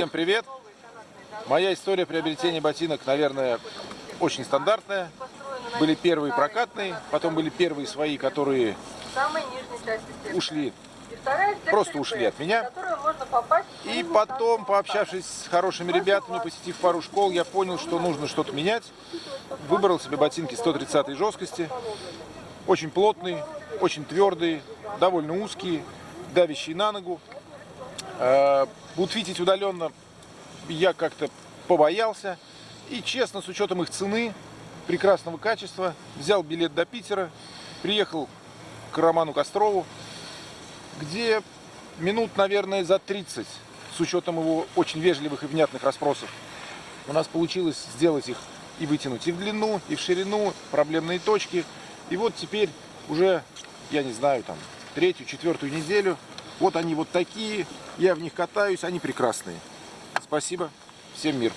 Всем привет! Моя история приобретения ботинок, наверное, очень стандартная. Были первые прокатные, потом были первые свои, которые ушли, просто ушли от меня. И потом, пообщавшись с хорошими ребятами, посетив пару школ, я понял, что нужно что-то менять. Выбрал себе ботинки 130 жесткости, очень плотные, очень твердые, довольно узкие, давящие на ногу. Э, будут видеть удаленно я как-то побоялся. И честно, с учетом их цены, прекрасного качества, взял билет до Питера, приехал к Роману Кострову, где минут, наверное, за 30, с учетом его очень вежливых и внятных расспросов, у нас получилось сделать их и вытянуть и в длину, и в ширину, проблемные точки. И вот теперь уже, я не знаю, там, третью, четвертую неделю, вот они вот такие, я в них катаюсь, они прекрасные. Спасибо, всем мир.